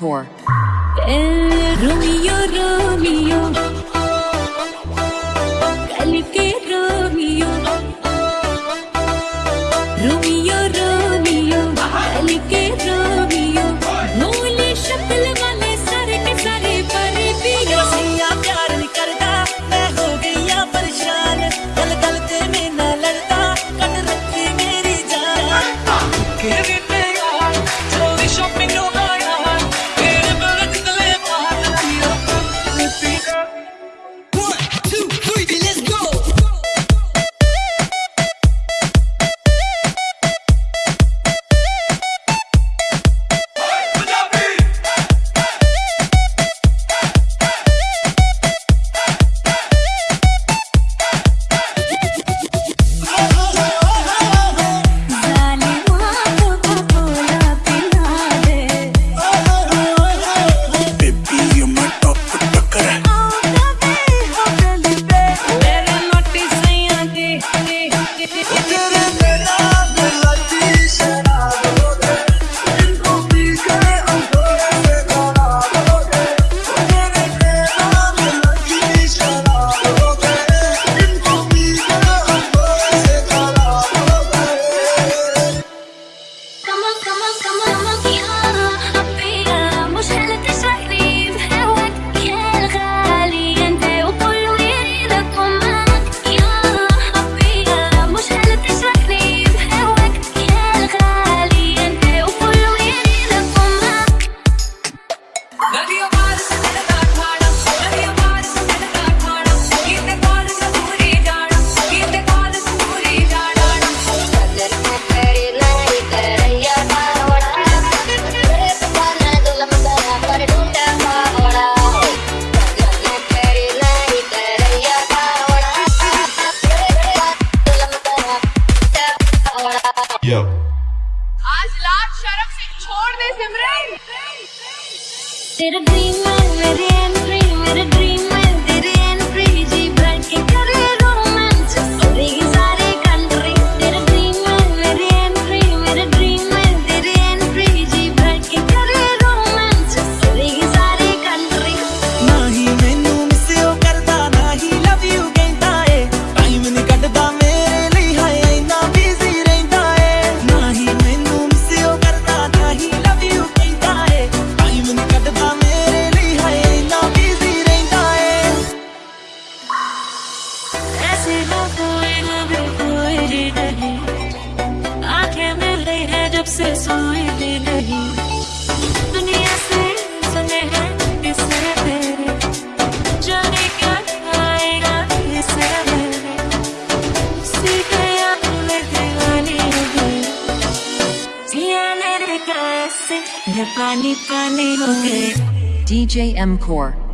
core. Eh, Romeo, Romeo. Romeo. Yo. आज लाज शर्म से छोड़ दे सिमरन तेरा ड्रीम है मेरे एंट्री मेरे जब से सोई भी नहीं दुनिया से सुने हैं किसे तेरे जाने क्या आएगा किसे मेरे दीवानी हो गई जिया मेरे कैसे पानी पानी हो गई DJ M Core.